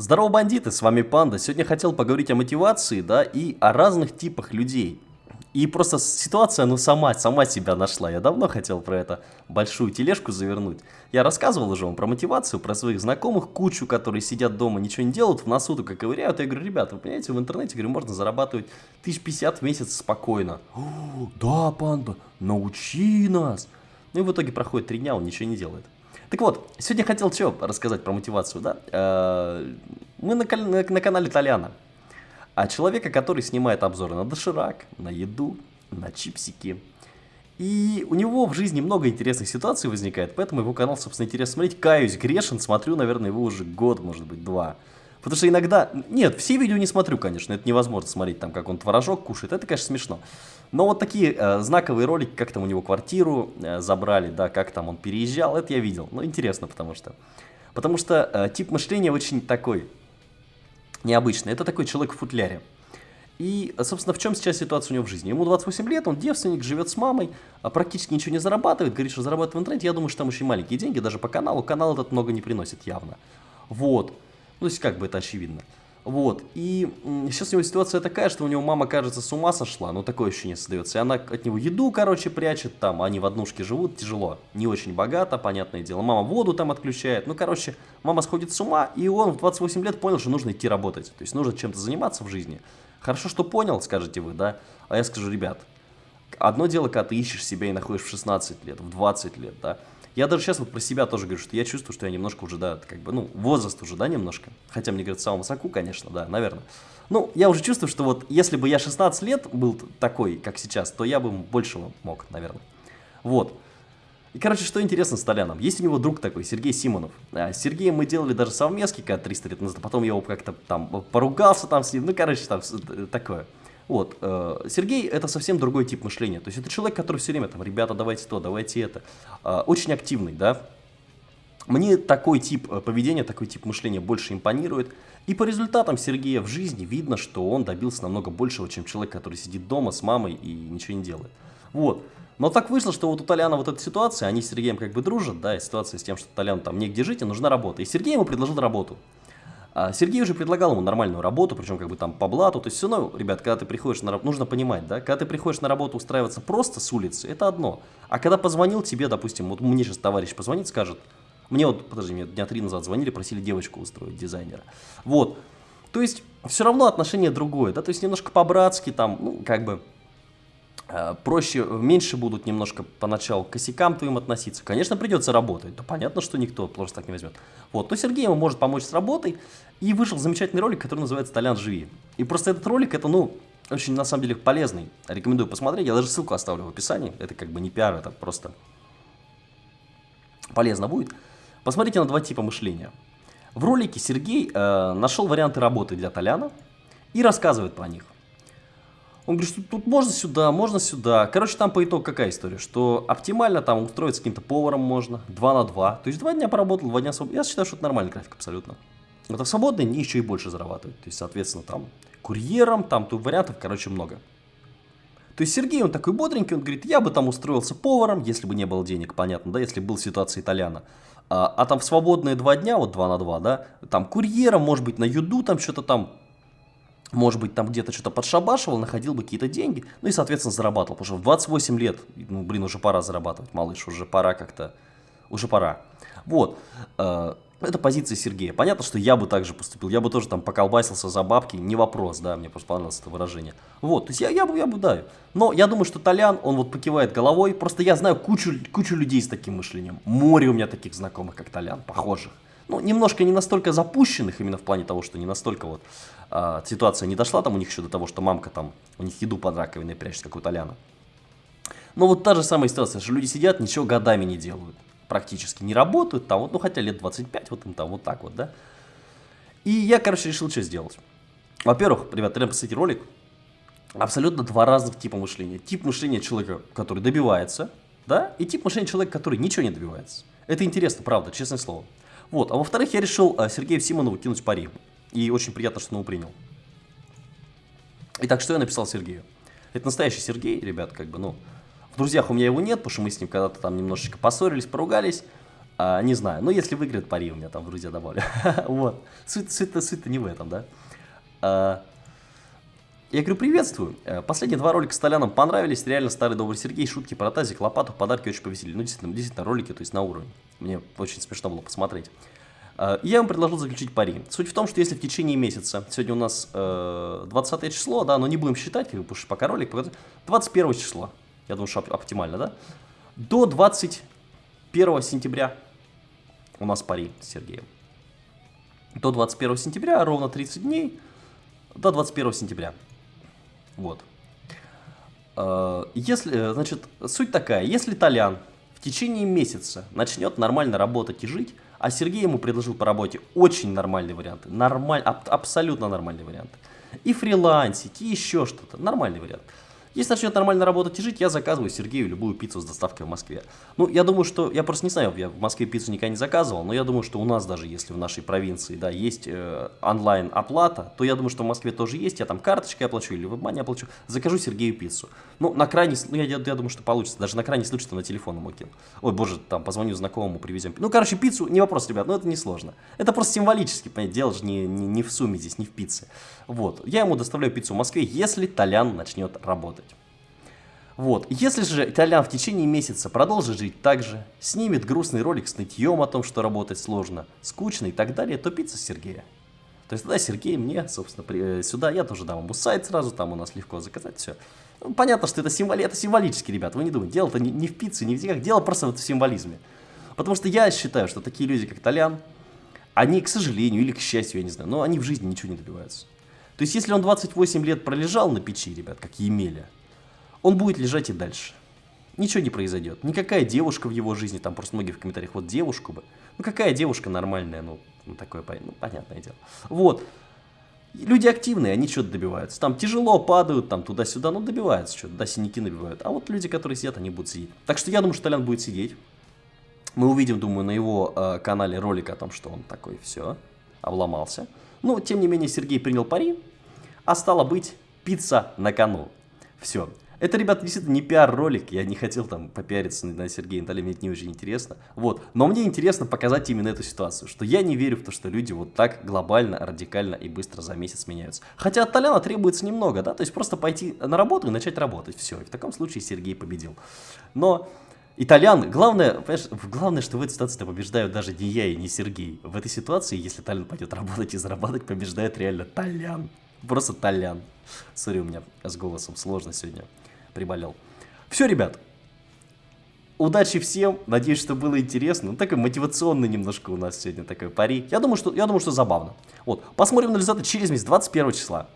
Здорово, бандиты, с вами Панда. Сегодня хотел поговорить о мотивации, да, и о разных типах людей. И просто ситуация, ну, сама, сама себя нашла. Я давно хотел про это большую тележку завернуть. Я рассказывал уже вам про мотивацию, про своих знакомых, кучу, которые сидят дома, ничего не делают, в носу только ковыряют. Я говорю, ребята, вы понимаете, в интернете, говорю, можно зарабатывать 1050 в месяц спокойно. да, Панда, научи нас. Ну и в итоге проходит три дня, он ничего не делает. Так вот, сегодня хотел что рассказать про мотивацию, да? Э, мы на, на, на канале Толяна. А человека, который снимает обзоры на доширак, на еду, на чипсики. И у него в жизни много интересных ситуаций возникает, поэтому его канал, собственно, интересно смотреть. Каюсь, грешен, смотрю, наверное, его уже год, может быть, два. Потому что иногда... Нет, все видео не смотрю, конечно, это невозможно смотреть, там, как он творожок кушает, это, конечно, смешно. Но вот такие э, знаковые ролики, как там у него квартиру э, забрали, да, как там он переезжал, это я видел. Ну, интересно, потому что... Потому что э, тип мышления очень такой необычный. Это такой человек в футляре. И, собственно, в чем сейчас ситуация у него в жизни? Ему 28 лет, он девственник, живет с мамой, а практически ничего не зарабатывает, говорит, что зарабатывает в интернете. Я думаю, что там очень маленькие деньги, даже по каналу. Канал этот много не приносит явно. Вот. Ну, то есть, как бы это очевидно. Вот, и сейчас у него ситуация такая, что у него мама, кажется, с ума сошла, ну такое ощущение создается, и она от него еду, короче, прячет, там, они в однушке живут, тяжело, не очень богато, понятное дело, мама воду там отключает, ну, короче, мама сходит с ума, и он в 28 лет понял, что нужно идти работать, то есть нужно чем-то заниматься в жизни. Хорошо, что понял, скажете вы, да, а я скажу, ребят, одно дело, когда ты ищешь себя и находишь в 16 лет, в 20 лет, да, я даже сейчас вот про себя тоже говорю, что я чувствую, что я немножко уже, да, как бы, ну, возраст уже, да, немножко. Хотя мне говорят, самому соку, конечно, да, наверное. Ну, я уже чувствую, что вот если бы я 16 лет был такой, как сейчас, то я бы большего мог, наверное. Вот. И, короче, что интересно с Толяном. Есть у него друг такой, Сергей Симонов. А, с Сергеем мы делали даже совместки, когда 300 лет назад, потом я его как-то там поругался там с ним, ну, короче, там такое. Вот, э, Сергей это совсем другой тип мышления. То есть это человек, который все время там, ребята, давайте то, давайте это. Э, очень активный, да. Мне такой тип э, поведения, такой тип мышления больше импонирует. И по результатам Сергея в жизни видно, что он добился намного большего, чем человек, который сидит дома с мамой и ничего не делает. Вот. Но так вышло, что вот у Толяна вот эта ситуация, они с Сергеем как бы дружат, да, и ситуация с тем, что Толян там негде жить, и нужна работа. И Сергей ему предложил работу. А Сергей уже предлагал ему нормальную работу, причем как бы там по блату. То есть все равно, ребят, когда ты приходишь на работу, нужно понимать, да, когда ты приходишь на работу устраиваться просто с улицы, это одно. А когда позвонил тебе, допустим, вот мне сейчас товарищ позвонит, скажет, мне вот, подожди, мне дня три назад звонили, просили девочку устроить, дизайнера. Вот. То есть все равно отношение другое, да, то есть немножко по-братски там, ну, как бы проще, меньше будут немножко поначалу к косякам твоим относиться. Конечно, придется работать. Да понятно, что никто просто так не возьмет. Вот, но Сергей ему может помочь с работой. И вышел замечательный ролик, который называется «Толян, живи». И просто этот ролик, это, ну, очень, на самом деле, полезный. Рекомендую посмотреть. Я даже ссылку оставлю в описании. Это как бы не пиар, это просто полезно будет. Посмотрите на два типа мышления. В ролике Сергей э, нашел варианты работы для Толяна и рассказывает про них. Он говорит, что тут можно сюда, можно сюда. Короче, там по итогу какая история, что оптимально там устроиться каким-то поваром можно, 2 на 2. То есть два дня поработал, два дня свободно. Я считаю, что это нормальный график абсолютно. Вот а в свободные дни еще и больше зарабатывают. То есть, соответственно, там курьером, там тут вариантов, короче, много. То есть Сергей, он такой бодренький, он говорит, я бы там устроился поваром, если бы не было денег, понятно, да, если был ситуация итальяна. А, а там в свободные два дня, вот два на два, да, там курьером, может быть, на юду там что-то там может быть, там где-то что-то подшабашивал, находил бы какие-то деньги, ну и, соответственно, зарабатывал. Потому что в 28 лет, ну, блин, уже пора зарабатывать, малыш, уже пора как-то, уже пора. Вот, э, это позиция Сергея. Понятно, что я бы также поступил, я бы тоже там поколбасился за бабки, не вопрос, да, мне просто понравилось это выражение. Вот, то есть я, я, бы, я бы, да. Но я думаю, что Толян, он вот покивает головой, просто я знаю кучу, кучу людей с таким мышлением. Море у меня таких знакомых, как Толян, похожих ну, немножко не настолько запущенных, именно в плане того, что не настолько вот а, ситуация не дошла там у них еще до того, что мамка там, у них еду под раковиной прячет, как у Толяна. Но вот та же самая ситуация, что люди сидят, ничего годами не делают, практически не работают, там вот, ну хотя лет 25, вот им там вот так вот, да. И я, короче, решил что сделать. Во-первых, ребят, прям посмотрите ролик, абсолютно два разных типа мышления. Тип мышления человека, который добивается, да, и тип мышления человека, который ничего не добивается. Это интересно, правда, честное слово. Вот. А во-вторых, я решил а, Сергею Симонову кинуть пари. И очень приятно, что он его принял. Итак, что я написал Сергею? Это настоящий Сергей, ребят, как бы, ну, в друзьях у меня его нет, потому что мы с ним когда-то там немножечко поссорились, поругались. А, не знаю, но если выиграет пари, у меня там в друзья добавлю. вот. Суть-то суть не в этом, да? А, я говорю, приветствую. Э, последние два ролика с Толяном понравились. Реально старый добрый Сергей, шутки про тазик, лопату, подарки очень повеселили. Ну, действительно, действительно, ролики, то есть на уровне. Мне очень смешно было посмотреть. Э, я вам предложил заключить пари. Суть в том, что если в течение месяца, сегодня у нас э, 20 число, да, но не будем считать, потому что пока ролик, 21 число, я думаю, что оптимально, да, до 21 сентября у нас пари с Сергеем. До 21 сентября, ровно 30 дней, до 21 сентября. Вот. Э, если, э, значит, суть такая, если Толян в течение месяца начнет нормально работать и жить, а Сергей ему предложил по работе очень нормальные варианты, нормаль, аб, абсолютно нормальные варианты. И фрилансить, и еще что-то, нормальный вариант. Если начнет нормально работать и жить, я заказываю Сергею любую пиццу с доставкой в Москве. Ну, я думаю, что, я просто не знаю, я в Москве пиццу никогда не заказывал, но я думаю, что у нас даже, если в нашей провинции, да, есть э, онлайн-оплата, то я думаю, что в Москве тоже есть, я там карточкой оплачу или в WebMoney оплачу, закажу Сергею пиццу. Ну, на крайний, ну, я, я, думаю, что получится, даже на крайний случай, что на телефон ему кину. Ой, боже, там, позвоню знакомому, привезем. Ну, короче, пиццу, не вопрос, ребят, но это не сложно. Это просто символически, понятно, дело же не, не, не в сумме здесь, не в пицце. Вот, я ему доставляю пиццу в Москве, если Толян начнет работать. Вот. Если же Толян в течение месяца продолжит жить так же, снимет грустный ролик с нытьем о том, что работать сложно, скучно и так далее, то пицца Сергея. То есть тогда Сергей мне, собственно, при, э, сюда, я тоже дам ему сайт сразу, там у нас легко заказать все. Ну, понятно, что это, символи, это символически, ребят, вы не думайте, дело-то не, не в пицце, не в деньгах, дело просто вот в символизме. Потому что я считаю, что такие люди, как Толян, они, к сожалению или к счастью, я не знаю, но они в жизни ничего не добиваются. То есть, если он 28 лет пролежал на печи, ребят, как Емеля, он будет лежать и дальше. Ничего не произойдет. Никакая девушка в его жизни, там просто многие в комментариях, вот девушку бы. Ну какая девушка нормальная, ну, ну такое, ну понятное дело. Вот. Люди активные, они что-то добиваются. Там тяжело падают, там туда-сюда, но добиваются что-то, да, синяки набивают. А вот люди, которые сидят, они будут сидеть. Так что я думаю, что Толян будет сидеть. Мы увидим, думаю, на его э, канале ролик о том, что он такой, все, обломался. Но, тем не менее, Сергей принял пари, а стало быть, пицца на кону. Все. Это, ребята, действительно не пиар-ролик, я не хотел там попиариться на Сергея Наталья, мне это не очень интересно. Вот, но мне интересно показать именно эту ситуацию, что я не верю в то, что люди вот так глобально, радикально и быстро за месяц меняются. Хотя от Толяна требуется немного, да, то есть просто пойти на работу и начать работать, все. И в таком случае Сергей победил. Но Итальян, главное, понимаешь, главное, что в этой ситуации побеждают даже не я и не Сергей. В этой ситуации, если Толян пойдет работать и зарабатывать, побеждает реально Толян. Просто Толян. Сори, у меня с голосом сложно сегодня приболел. Все, ребят. Удачи всем. Надеюсь, что было интересно. Ну, такой мотивационный немножко у нас сегодня такой пари. Я думаю, что, я думаю, что забавно. Вот. Посмотрим на результаты через месяц, 21 числа.